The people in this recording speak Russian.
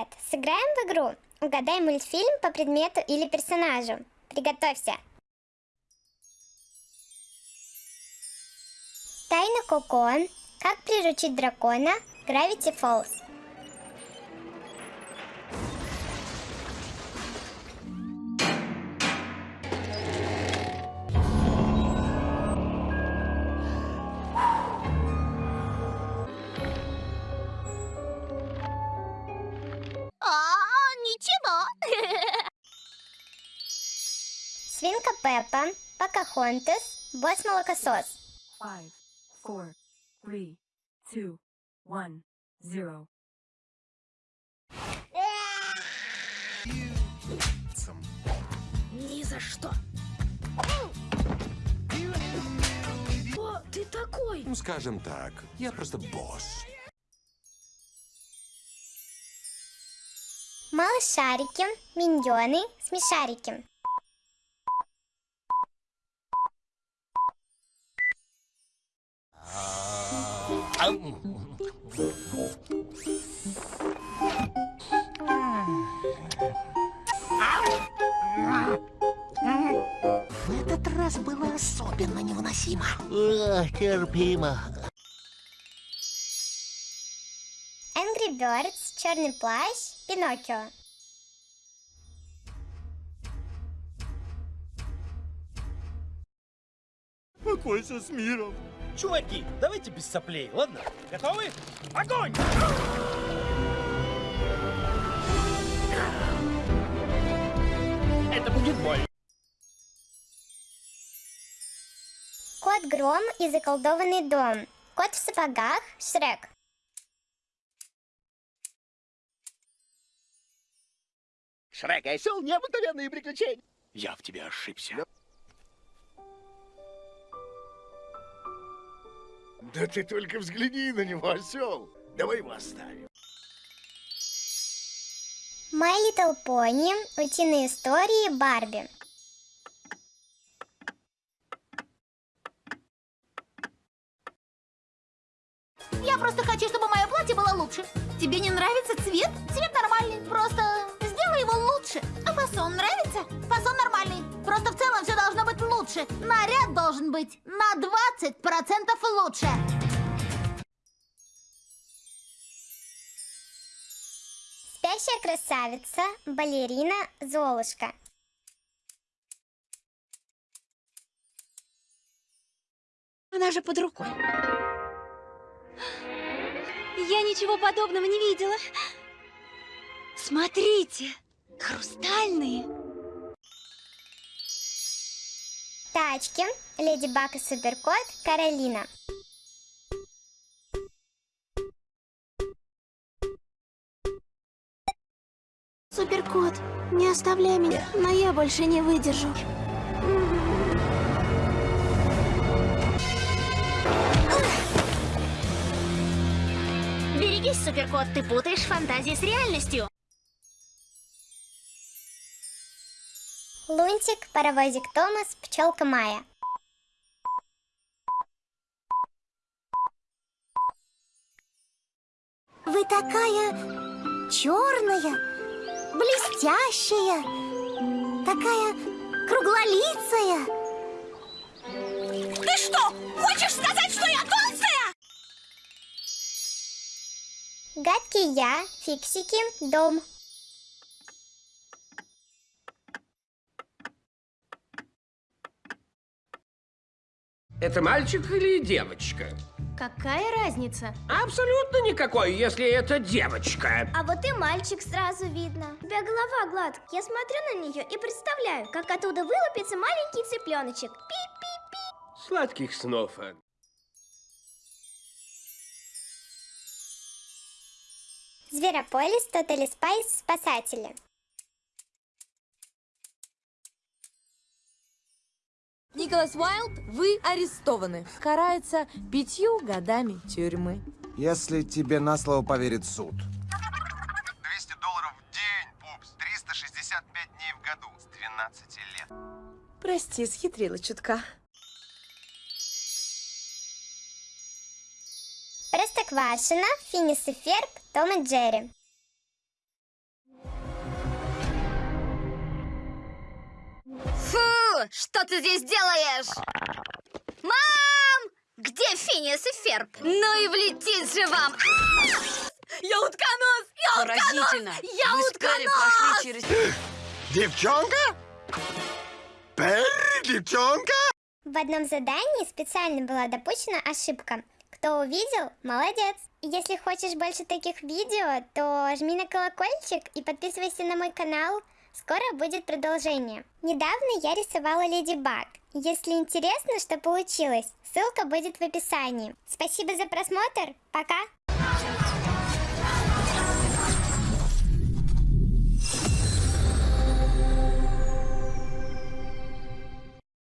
Привет! Сыграем в игру «Угадай мультфильм по предмету или персонажу». Приготовься! Тайна Коко, Как приручить дракона, Gravity Falls. Свинка Пеппа, Покахонтас, Босс Молокосос. Five, four, three, two, one, zero. Ни за что. Кто ты такой? Ну, скажем так, я просто босс. Малышарики, Миньоны, Смешарики. В этот раз было особенно невыносимо. терпимо. Angry Birds, Черный плащ, Пиноккио. Покойся с миром. Чуваки, давайте без соплей, ладно? Готовы? Огонь! Это будет больно. Кот Гром и заколдованный дом. Кот в сапогах, Шрек. Шрек осел необыкновенные приключения. Я в тебе ошибся. Да ты только взгляни на него, осел. Давай его оставим. My Little Pony, Утиные истории, Барби. Я просто хочу, чтобы мое платье было лучше. Тебе не нравится цвет? Цвет нормальный, просто сделай его лучше. А фасон нравится? Фасон нормальный. Просто в целом лучше. Наряд должен быть на 20% лучше. Спящая красавица, балерина, Золушка. Она же под рукой. Я ничего подобного не видела. Смотрите, хрустальные. Тачки, Леди Баг и Суперкот, Каролина. Суперкот, не оставляй меня, но я больше не выдержу. Берегись, Суперкот, ты путаешь фантазии с реальностью. Лунтик, паровозик Томас, пчелка Майя. Вы такая черная, блестящая, такая круглолицая. Ты что, хочешь сказать, что я толстая? Гадкий я, фиксики, дом. Это мальчик или девочка? Какая разница? Абсолютно никакой, если это девочка. А вот и мальчик сразу видно. У тебя голова гладкая. Я смотрю на нее и представляю, как оттуда вылупится маленький цыпленочек. Пи-пи-пи. Сладких снов. Ан. Зверополис, Totally Spies, Спасатели. Николас Уайлд, вы арестованы. Карается пятью годами тюрьмы. Если тебе на слово поверит суд. 200 долларов в день, пупс. 365 дней в году. С 12 лет. Прости, схитрила чутка. Простоквашино, Финис и Ферб, Том и Джерри. Фу, что ты здесь делаешь? Мам! Где Финиас и Ферб? Ну и влетит же вам! Я утконос! Я Поразительно! утконос! Я Перри утконос! прошли через... Девчонка? Перри, девчонка? В одном задании специально была допущена ошибка. Кто увидел, молодец. Если хочешь больше таких видео, то жми на колокольчик и подписывайся на мой канал. Скоро будет продолжение. Недавно я рисовала Леди Баг. Если интересно, что получилось, ссылка будет в описании. Спасибо за просмотр. Пока!